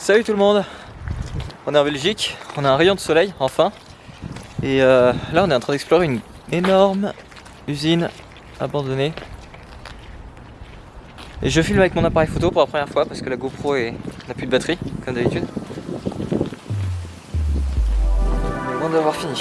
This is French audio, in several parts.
Salut tout le monde On est en Belgique, on a un rayon de soleil, enfin. Et euh, là on est en train d'explorer une énorme usine abandonnée. Et je filme avec mon appareil photo pour la première fois parce que la GoPro n'a plus de batterie, comme d'habitude. Loin d'avoir fini.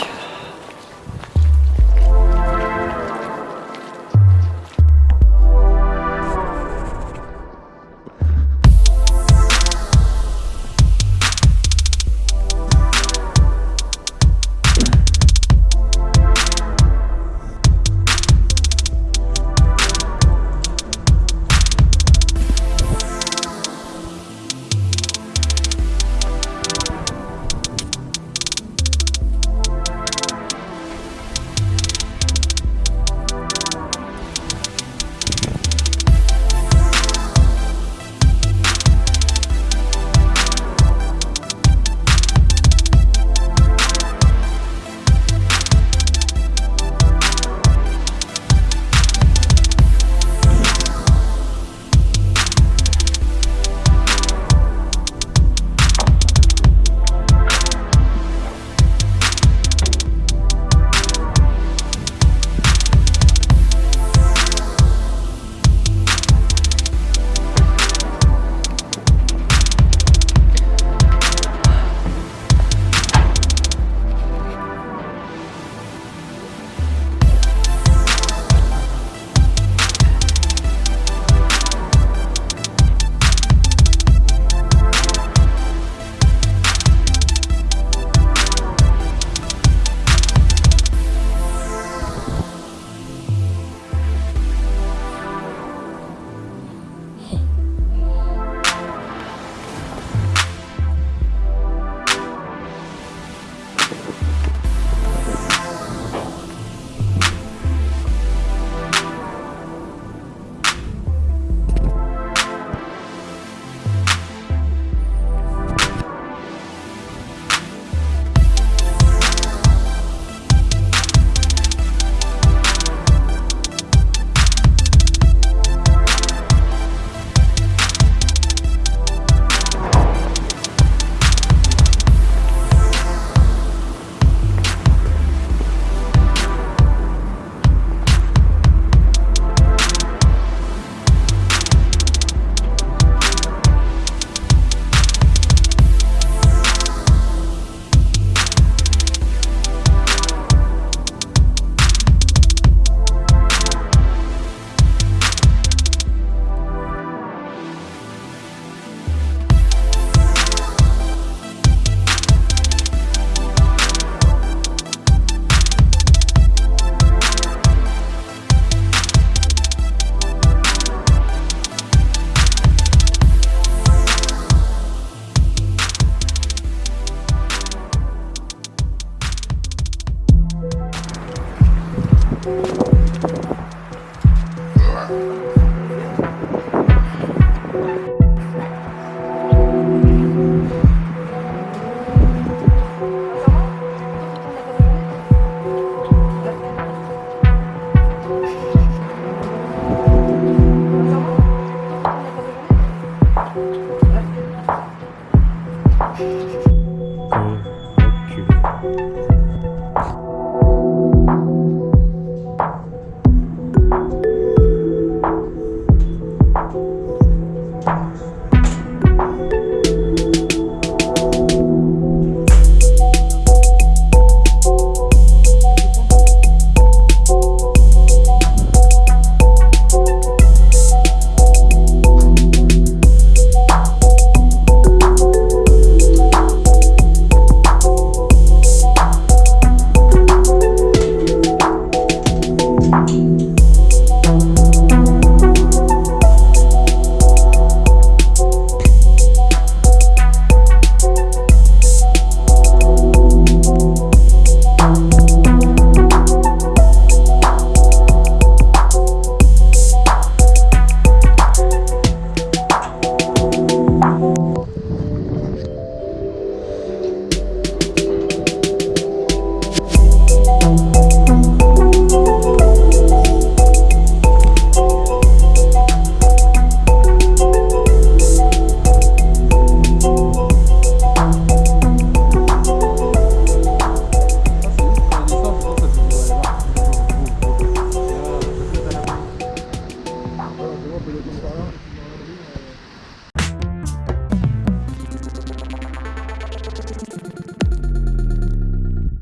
了。